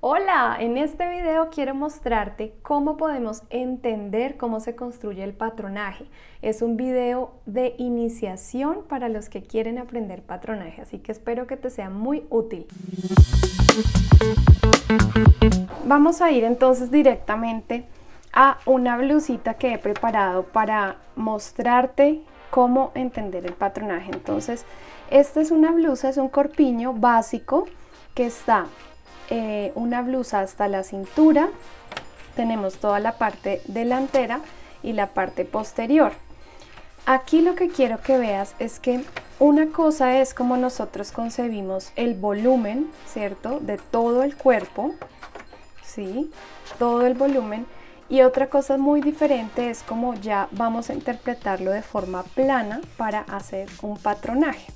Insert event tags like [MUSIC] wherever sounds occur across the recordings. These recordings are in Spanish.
Hola, en este video quiero mostrarte cómo podemos entender cómo se construye el patronaje. Es un video de iniciación para los que quieren aprender patronaje, así que espero que te sea muy útil. Vamos a ir entonces directamente a una blusita que he preparado para mostrarte cómo entender el patronaje. Entonces, esta es una blusa, es un corpiño básico que está eh, una blusa hasta la cintura, tenemos toda la parte delantera y la parte posterior. Aquí lo que quiero que veas es que una cosa es como nosotros concebimos el volumen, ¿cierto? De todo el cuerpo, ¿sí? Todo el volumen. Y otra cosa muy diferente es como ya vamos a interpretarlo de forma plana para hacer un patronaje.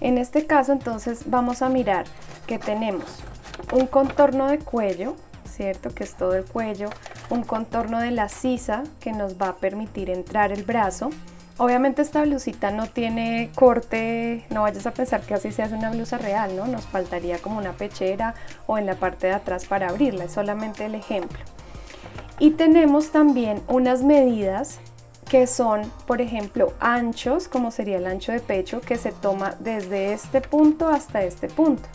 En este caso entonces vamos a mirar que tenemos un contorno de cuello, ¿cierto? Que es todo el cuello, un contorno de la sisa que nos va a permitir entrar el brazo. Obviamente esta blusita no tiene corte, no vayas a pensar que así se hace una blusa real, ¿no? Nos faltaría como una pechera o en la parte de atrás para abrirla, es solamente el ejemplo. Y tenemos también unas medidas que son, por ejemplo, anchos, como sería el ancho de pecho, que se toma desde este punto hasta este punto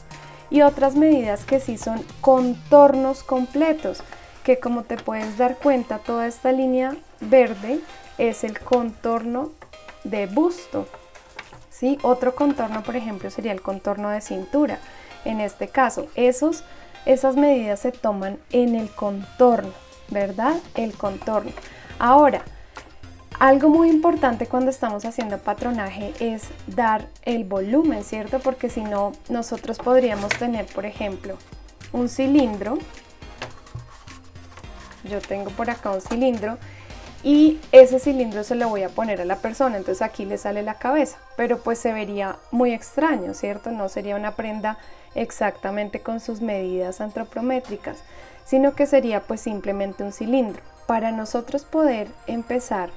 y otras medidas que sí son contornos completos, que como te puedes dar cuenta, toda esta línea verde es el contorno de busto. ¿sí? Otro contorno, por ejemplo, sería el contorno de cintura. En este caso, esos, esas medidas se toman en el contorno, ¿verdad? El contorno. Ahora, algo muy importante cuando estamos haciendo patronaje es dar el volumen, ¿cierto? Porque si no, nosotros podríamos tener, por ejemplo, un cilindro. Yo tengo por acá un cilindro y ese cilindro se lo voy a poner a la persona, entonces aquí le sale la cabeza, pero pues se vería muy extraño, ¿cierto? No sería una prenda exactamente con sus medidas antropométricas, sino que sería pues simplemente un cilindro. Para nosotros poder empezar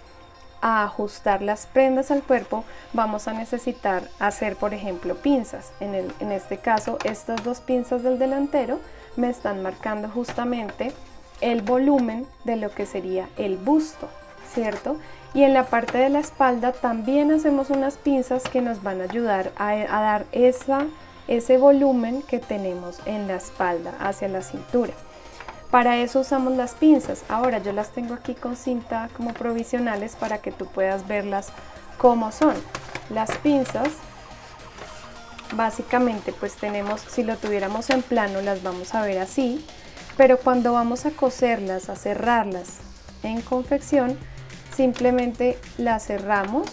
a ajustar las prendas al cuerpo vamos a necesitar hacer por ejemplo pinzas. En, el, en este caso estas dos pinzas del delantero me están marcando justamente el volumen de lo que sería el busto cierto y en la parte de la espalda también hacemos unas pinzas que nos van a ayudar a, a dar esa, ese volumen que tenemos en la espalda hacia la cintura para eso usamos las pinzas. Ahora yo las tengo aquí con cinta como provisionales para que tú puedas verlas como son. Las pinzas básicamente pues tenemos, si lo tuviéramos en plano las vamos a ver así, pero cuando vamos a coserlas, a cerrarlas en confección, simplemente las cerramos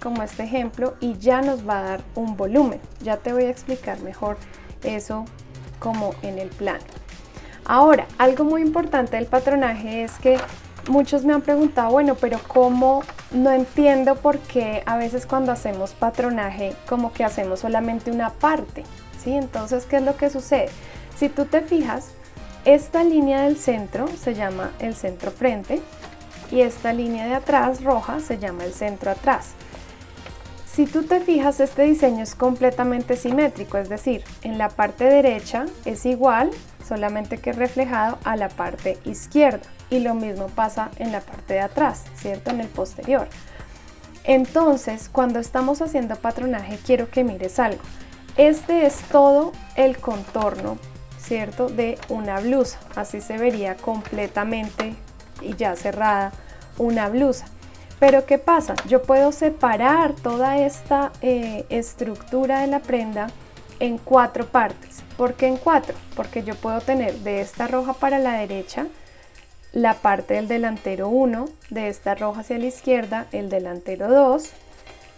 como este ejemplo y ya nos va a dar un volumen. Ya te voy a explicar mejor eso como en el plano. Ahora, algo muy importante del patronaje es que muchos me han preguntado, bueno, pero ¿cómo no entiendo por qué a veces cuando hacemos patronaje como que hacemos solamente una parte? ¿sí? Entonces, ¿qué es lo que sucede? Si tú te fijas, esta línea del centro se llama el centro frente y esta línea de atrás roja se llama el centro atrás. Si tú te fijas, este diseño es completamente simétrico, es decir, en la parte derecha es igual solamente que reflejado a la parte izquierda y lo mismo pasa en la parte de atrás, ¿cierto? En el posterior. Entonces, cuando estamos haciendo patronaje, quiero que mires algo. Este es todo el contorno, ¿cierto? De una blusa. Así se vería completamente y ya cerrada una blusa. Pero ¿qué pasa? Yo puedo separar toda esta eh, estructura de la prenda en cuatro partes. ¿Por qué en cuatro? Porque yo puedo tener de esta roja para la derecha la parte del delantero 1, de esta roja hacia la izquierda el delantero 2,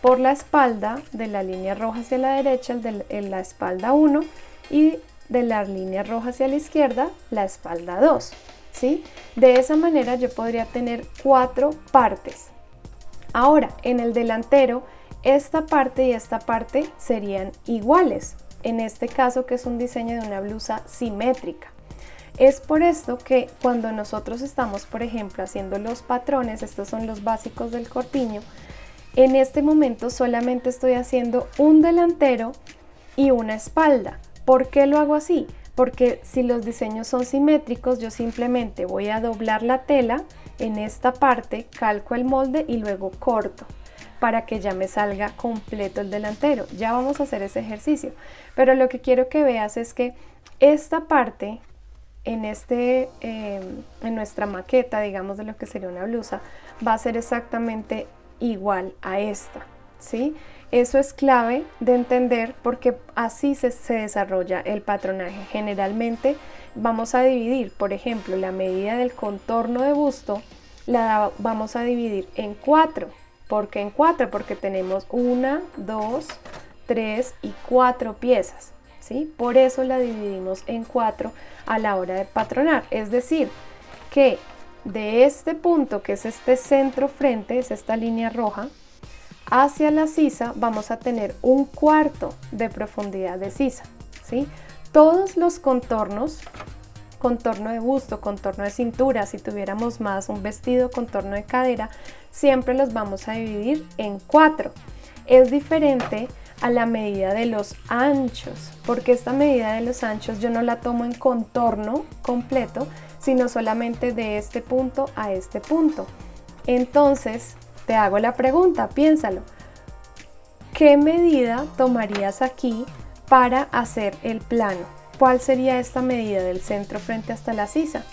por la espalda de la línea roja hacia la derecha el de la espalda 1 y de la línea roja hacia la izquierda la espalda 2. ¿sí? De esa manera yo podría tener cuatro partes. Ahora, en el delantero, esta parte y esta parte serían iguales, en este caso que es un diseño de una blusa simétrica. Es por esto que cuando nosotros estamos, por ejemplo, haciendo los patrones, estos son los básicos del corpiño, en este momento solamente estoy haciendo un delantero y una espalda. ¿Por qué lo hago así? porque si los diseños son simétricos yo simplemente voy a doblar la tela en esta parte, calco el molde y luego corto para que ya me salga completo el delantero. Ya vamos a hacer ese ejercicio, pero lo que quiero que veas es que esta parte en, este, em, en nuestra maqueta, digamos de lo que sería una blusa, va a ser exactamente igual a esta, ¿sí? Eso es clave de entender porque así se, se desarrolla el patronaje. Generalmente vamos a dividir, por ejemplo, la medida del contorno de busto, la vamos a dividir en cuatro. ¿Por qué en cuatro? Porque tenemos una, dos, tres y cuatro piezas. ¿sí? Por eso la dividimos en cuatro a la hora de patronar. Es decir, que de este punto, que es este centro frente, es esta línea roja, hacia la sisa vamos a tener un cuarto de profundidad de sisa. ¿sí? Todos los contornos, contorno de busto, contorno de cintura, si tuviéramos más un vestido, contorno de cadera, siempre los vamos a dividir en cuatro. Es diferente a la medida de los anchos, porque esta medida de los anchos yo no la tomo en contorno completo, sino solamente de este punto a este punto. Entonces, te hago la pregunta, piénsalo. ¿Qué medida tomarías aquí para hacer el plano? ¿Cuál sería esta medida del centro frente hasta la sisa?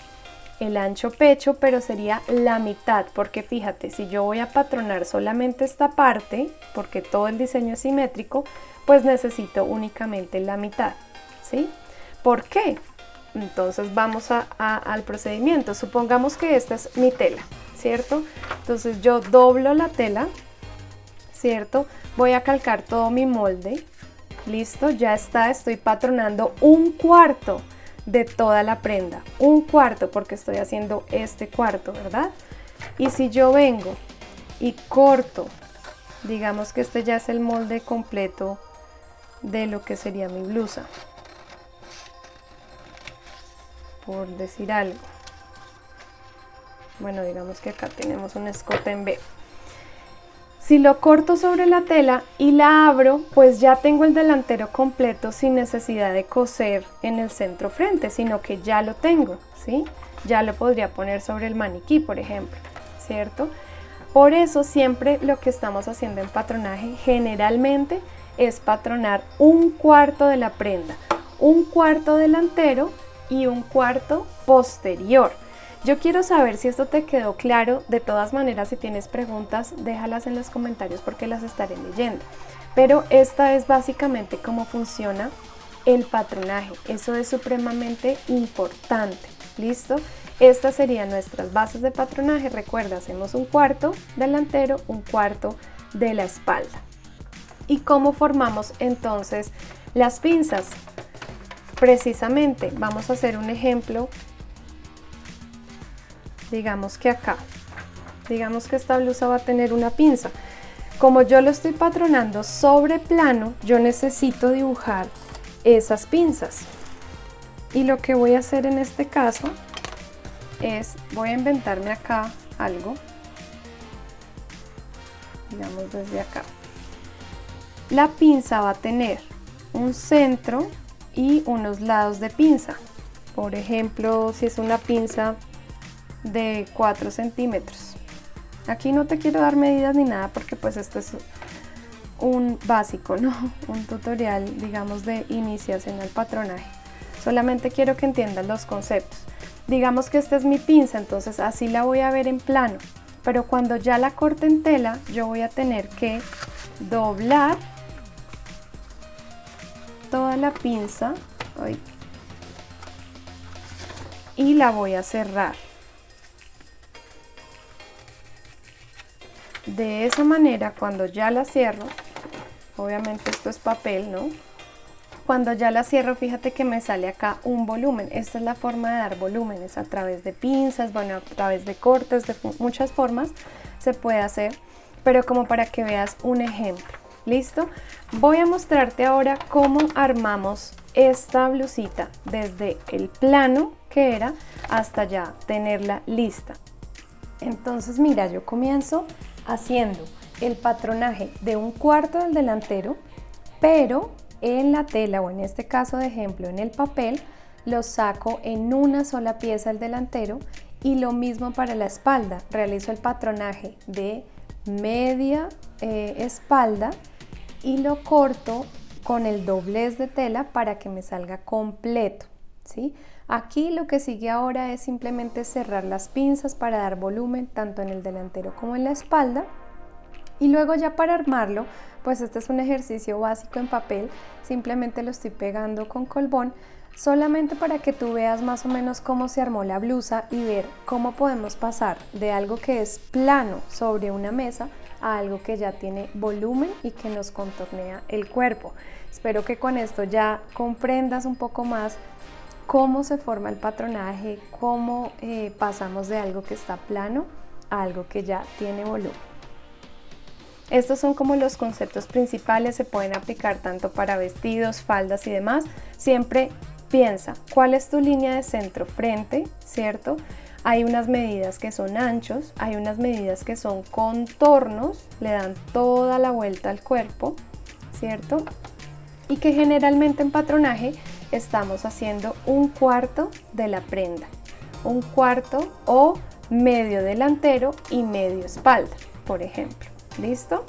el ancho pecho, pero sería la mitad, porque fíjate, si yo voy a patronar solamente esta parte, porque todo el diseño es simétrico, pues necesito únicamente la mitad, ¿sí? ¿Por qué? Entonces vamos al procedimiento. Supongamos que esta es mi tela, ¿cierto? Entonces yo doblo la tela, ¿cierto? Voy a calcar todo mi molde, listo, ya está, estoy patronando un cuarto de toda la prenda, un cuarto porque estoy haciendo este cuarto, ¿verdad? Y si yo vengo y corto, digamos que este ya es el molde completo de lo que sería mi blusa, por decir algo. Bueno, digamos que acá tenemos un escote en B. Si lo corto sobre la tela y la abro, pues ya tengo el delantero completo sin necesidad de coser en el centro frente, sino que ya lo tengo, ¿sí? Ya lo podría poner sobre el maniquí, por ejemplo, ¿cierto? Por eso siempre lo que estamos haciendo en patronaje generalmente es patronar un cuarto de la prenda, un cuarto delantero y un cuarto posterior. Yo quiero saber si esto te quedó claro. De todas maneras, si tienes preguntas, déjalas en los comentarios porque las estaré leyendo. Pero esta es básicamente cómo funciona el patronaje. Eso es supremamente importante. ¿Listo? Estas serían nuestras bases de patronaje. Recuerda, hacemos un cuarto delantero, un cuarto de la espalda. ¿Y cómo formamos entonces las pinzas? Precisamente, vamos a hacer un ejemplo digamos que acá, digamos que esta blusa va a tener una pinza. Como yo lo estoy patronando sobre plano, yo necesito dibujar esas pinzas. Y lo que voy a hacer en este caso es, voy a inventarme acá algo, digamos desde acá. La pinza va a tener un centro y unos lados de pinza. Por ejemplo, si es una pinza de 4 centímetros. Aquí no te quiero dar medidas ni nada porque pues esto es un básico, ¿no? [LAUGHS] Un tutorial, digamos, de iniciación al patronaje. Solamente quiero que entiendas los conceptos. Digamos que esta es mi pinza, entonces así la voy a ver en plano. Pero cuando ya la corte en tela, yo voy a tener que doblar toda la pinza y la voy a cerrar. De esa manera, cuando ya la cierro, obviamente esto es papel, ¿no? Cuando ya la cierro, fíjate que me sale acá un volumen. Esta es la forma de dar volúmenes a través de pinzas, bueno, a través de cortes, de muchas formas se puede hacer, pero como para que veas un ejemplo. ¿Listo? Voy a mostrarte ahora cómo armamos esta blusita desde el plano que era hasta ya tenerla lista. Entonces mira, yo comienzo haciendo el patronaje de un cuarto del delantero, pero en la tela o en este caso de ejemplo en el papel lo saco en una sola pieza el delantero y lo mismo para la espalda, realizo el patronaje de media eh, espalda y lo corto con el doblez de tela para que me salga completo. ¿sí? Aquí lo que sigue ahora es simplemente cerrar las pinzas para dar volumen tanto en el delantero como en la espalda y luego ya para armarlo, pues este es un ejercicio básico en papel, simplemente lo estoy pegando con colbón solamente para que tú veas más o menos cómo se armó la blusa y ver cómo podemos pasar de algo que es plano sobre una mesa a algo que ya tiene volumen y que nos contornea el cuerpo. Espero que con esto ya comprendas un poco más cómo se forma el patronaje, cómo eh, pasamos de algo que está plano a algo que ya tiene volumen. Estos son como los conceptos principales, se pueden aplicar tanto para vestidos, faldas y demás. Siempre Piensa, ¿cuál es tu línea de centro frente, cierto? Hay unas medidas que son anchos, hay unas medidas que son contornos, le dan toda la vuelta al cuerpo, ¿cierto? Y que generalmente en patronaje estamos haciendo un cuarto de la prenda, un cuarto o medio delantero y medio espalda, por ejemplo. ¿Listo?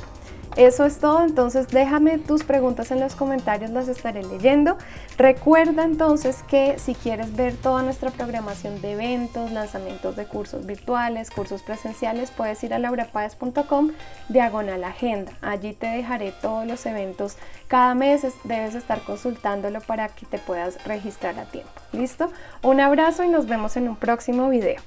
Eso es todo, entonces déjame tus preguntas en los comentarios, las estaré leyendo. Recuerda entonces que si quieres ver toda nuestra programación de eventos, lanzamientos de cursos virtuales, cursos presenciales, puedes ir a laurapaez.com diagonal agenda. Allí te dejaré todos los eventos. Cada mes debes estar consultándolo para que te puedas registrar a tiempo. ¿Listo? Un abrazo y nos vemos en un próximo video.